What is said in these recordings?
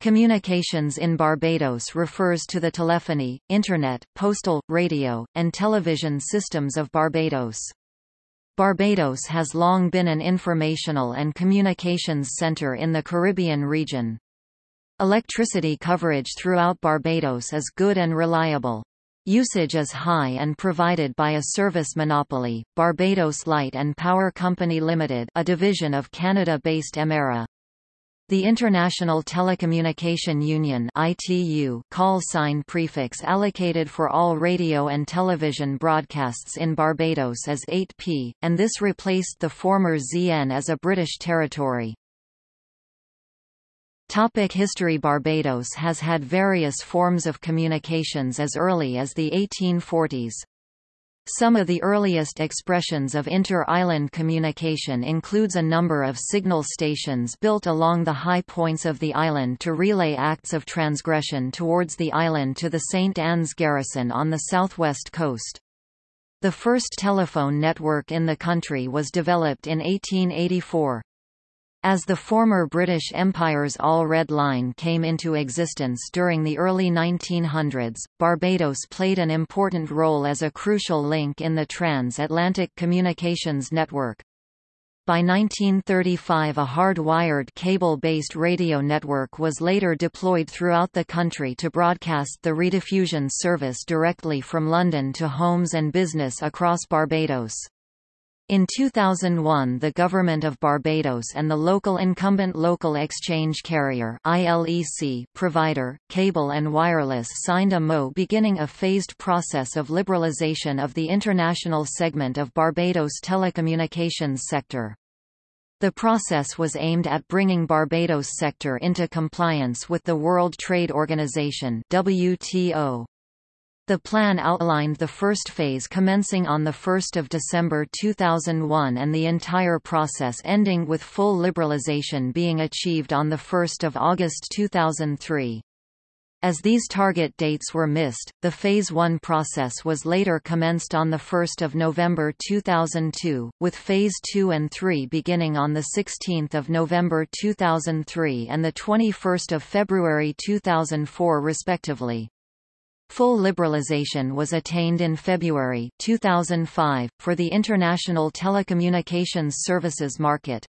Communications in Barbados refers to the telephony, internet, postal, radio, and television systems of Barbados. Barbados has long been an informational and communications centre in the Caribbean region. Electricity coverage throughout Barbados is good and reliable. Usage is high and provided by a service monopoly, Barbados Light and Power Company Limited a division of Canada-based Emera. The International Telecommunication Union (ITU) call sign prefix allocated for all radio and television broadcasts in Barbados is 8P, and this replaced the former ZN as a British territory. Topic History Barbados has had various forms of communications as early as the 1840s. Some of the earliest expressions of inter-island communication includes a number of signal stations built along the high points of the island to relay acts of transgression towards the island to the St. Ann's garrison on the southwest coast. The first telephone network in the country was developed in 1884. As the former British Empire's All Red Line came into existence during the early 1900s, Barbados played an important role as a crucial link in the transatlantic communications network. By 1935 a hard-wired cable-based radio network was later deployed throughout the country to broadcast the rediffusion service directly from London to homes and business across Barbados. In 2001 the Government of Barbados and the local incumbent local exchange carrier ILEC provider, Cable and Wireless signed a MO beginning a phased process of liberalisation of the international segment of Barbados' telecommunications sector. The process was aimed at bringing Barbados sector into compliance with the World Trade Organization WTO. The plan outlined the first phase commencing on 1 December 2001 and the entire process ending with full liberalization being achieved on 1 August 2003. As these target dates were missed, the Phase 1 process was later commenced on 1 November 2002, with Phase 2 and 3 beginning on 16 November 2003 and 21 February 2004 respectively. Full liberalization was attained in February 2005, for the international telecommunications services market.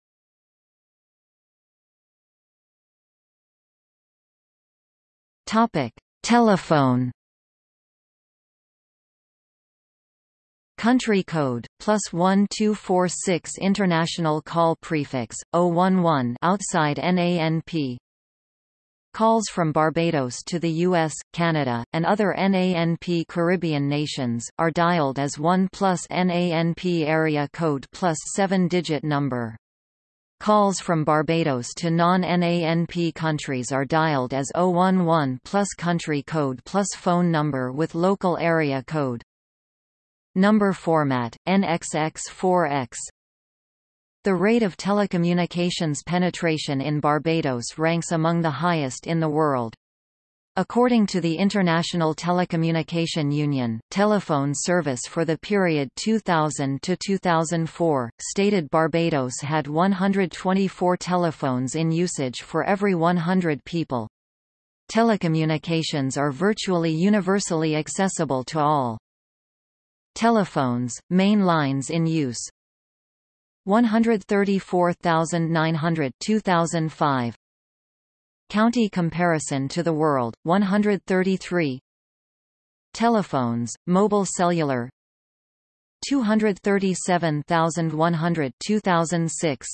Telephone Country code, plus 1246 International call prefix, 011 outside NANP Calls from Barbados to the US, Canada, and other NANP Caribbean nations, are dialed as 1 plus NANP area code plus 7-digit number. Calls from Barbados to non-NANP countries are dialed as 011 plus country code plus phone number with local area code. Number format, NXX4X the rate of telecommunications penetration in Barbados ranks among the highest in the world. According to the International Telecommunication Union, telephone service for the period 2000 to 2004 stated Barbados had 124 telephones in usage for every 100 people. Telecommunications are virtually universally accessible to all. Telephones, main lines in use, 134,900 2005 County comparison to the world 133 Telephones mobile cellular 237,100 2006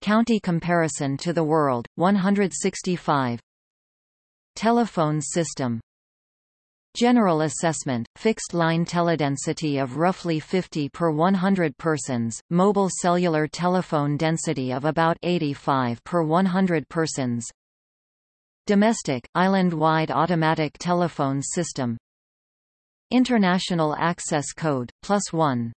County comparison to the world 165 Telephone system General assessment, fixed line teledensity of roughly 50 per 100 persons, mobile cellular telephone density of about 85 per 100 persons. Domestic, island-wide automatic telephone system International Access Code, plus 1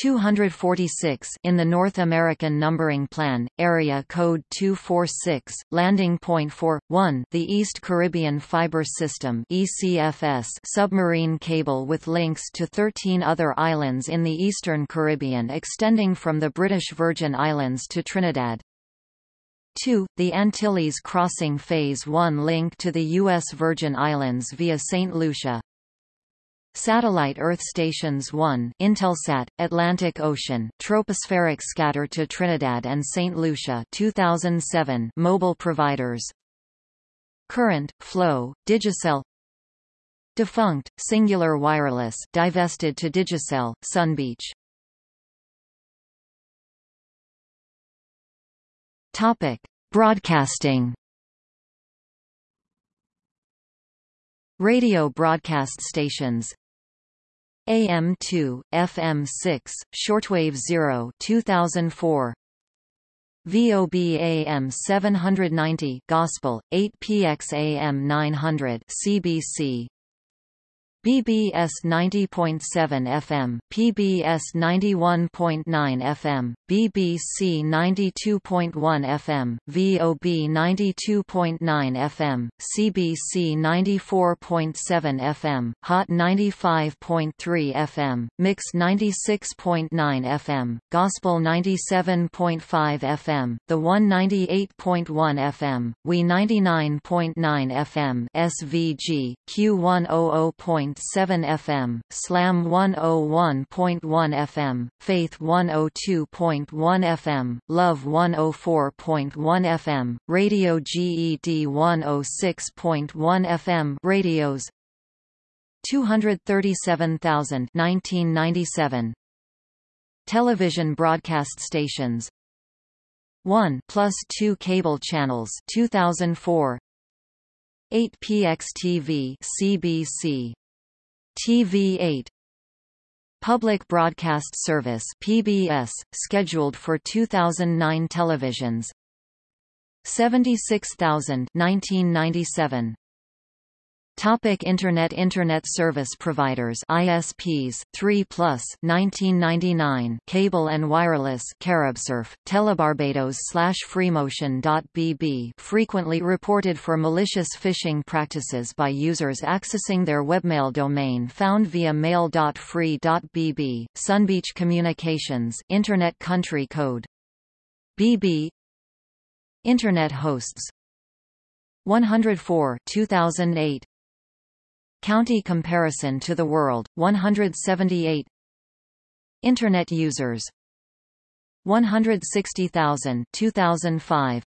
246 in the North American Numbering Plan, Area Code 246, Landing Point 4, 1 the East Caribbean Fiber System ECFS submarine cable with links to 13 other islands in the Eastern Caribbean extending from the British Virgin Islands to Trinidad. 2. The Antilles Crossing Phase 1 link to the U.S. Virgin Islands via St. Lucia Satellite Earth Stations 1 Intelsat, Atlantic Ocean, Tropospheric Scatter to Trinidad and St. Lucia 2007 mobile providers Current, Flow, Digicel Defunct, Cingular Wireless divested to Digicel, Sunbeach Topic. Broadcasting Radio broadcast stations AM2, FM6, Shortwave 0 2004 VOB AM 790 Gospel 8 PX AM 900 CBC BBS 90.7 FM, PBS 91.9 FM, BBC 92.1 FM, VOB 92.9 FM, CBC 94.7 FM, Hot 95.3 FM, Mix 96.9 FM, Gospel 97.5 FM, The 198.1 FM, We 99.9 FM, SVG, Q100. 101.7 FM, Slam 101.1 FM, Faith 102.1 FM, Love 104.1 FM, Radio GED 106.1 FM radios 237,000 1997 Television broadcast stations 1 plus 2 cable channels 2004 8 PXTV CBC TV8 Public Broadcast Service PBS, scheduled for 2009 televisions. 76,000 1997 Topic Internet Internet service providers ISPs 3 plus 1999 Cable and Wireless Caribsurf Telebarbados slash Freemotion.bb frequently reported for malicious phishing practices by users accessing their webmail domain found via mail.free.bb Sunbeach Communications Internet Country Code. BB Internet hosts. 104 2008 County comparison to the world, 178 Internet users 160,000 2005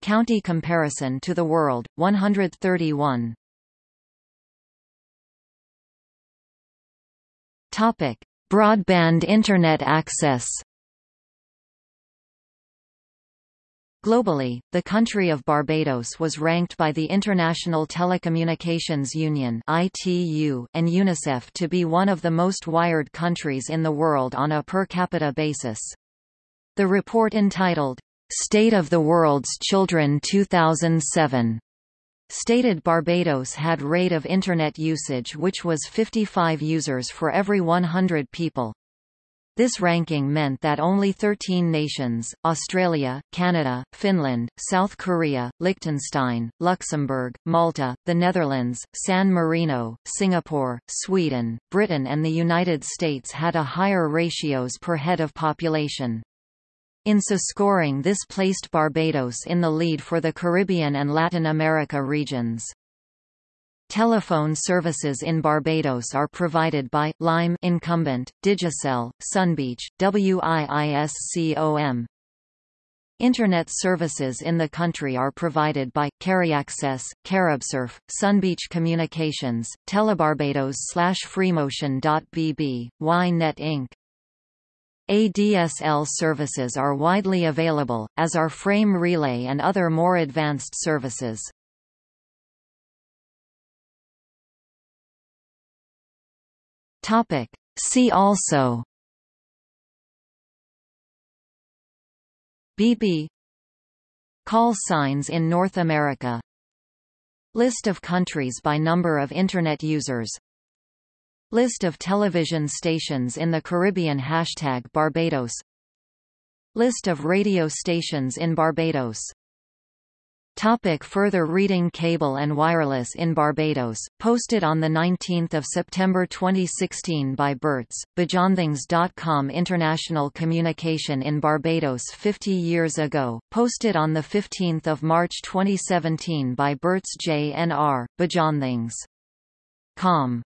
County comparison to the world, 131 Topic. Broadband Internet access Globally, the country of Barbados was ranked by the International Telecommunications Union (ITU) and UNICEF to be one of the most wired countries in the world on a per capita basis. The report entitled State of the World's Children 2007 stated Barbados had rate of Internet usage which was 55 users for every 100 people. This ranking meant that only 13 nations, Australia, Canada, Finland, South Korea, Liechtenstein, Luxembourg, Malta, the Netherlands, San Marino, Singapore, Sweden, Britain and the United States had a higher ratios per head of population. In so scoring this placed Barbados in the lead for the Caribbean and Latin America regions. Telephone services in Barbados are provided by, Lime incumbent, Digicel, Sunbeach, WIISCOM. Internet services in the country are provided by, Cariaccess, Caribsurf, Sunbeach Communications, Telebarbados slash Freemotion.bb, YNet Inc. ADSL services are widely available, as are frame relay and other more advanced services. Topic. See also. BB Call signs in North America. List of countries by number of Internet users. List of television stations in the Caribbean Hashtag Barbados. List of radio stations in Barbados Topic further reading Cable and wireless in Barbados, posted on 19 September 2016 by Bertz, Bajanthings.com International Communication in Barbados 50 years ago, posted on 15 March 2017 by Bertz J. N. R., Bajanthings. Com.